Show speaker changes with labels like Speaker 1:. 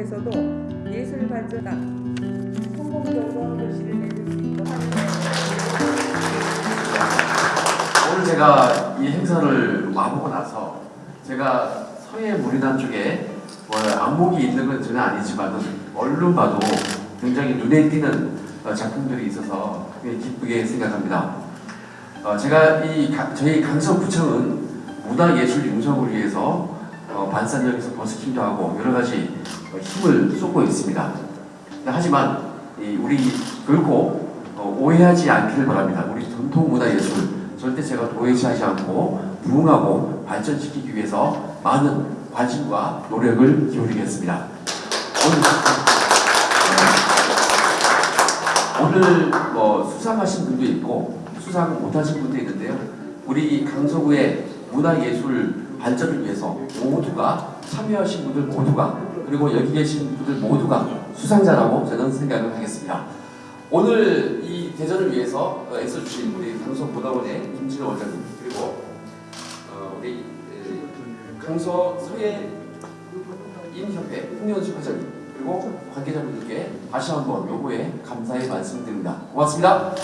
Speaker 1: 속에서도 예술 발전과 성공적으로 글씨를 내줄 수 하는
Speaker 2: 오늘 제가 이 행사를 와보고 나서 제가 서해 무리난 쪽에 뭐 안목이 있는 건 전혀 아니지만 얼른 봐도 굉장히 눈에 띄는 어, 작품들이 있어서 기쁘게 생각합니다. 어, 제가 이 가- 저희 강서구청은 문화예술 융성을 위해서 어, 반산역에서 버스킹도 하고 여러 가지 어, 힘을 쏟고 있습니다. 하지만 이 우리 결코 어, 오해하지 않기를 바랍니다. 우리 전통 문화 예술 절대 제가 도외시하지 않고 부흥하고 발전시키기 위해서 많은 관심과 노력을 기울이겠습니다. 오늘, 오늘 뭐 수상하신 분도 있고 수상 못하신 분도 있는데요. 우리 강서구의 문화예술 발전을 위해서 모두가 참여하신 분들 모두가 그리고 여기 계신 분들 모두가 수상자라고 저는 생각을 하겠습니다. 오늘 이 대전을 위해서 어, 애써주신 우리 강서문화원의 김진호 원장님 그리고 어, 우리 에, 강서 서해 인협회 홍현수 회장님 그리고 관계자분들께 다시 한번 요거에 감사의 말씀드립니다. 고맙습니다.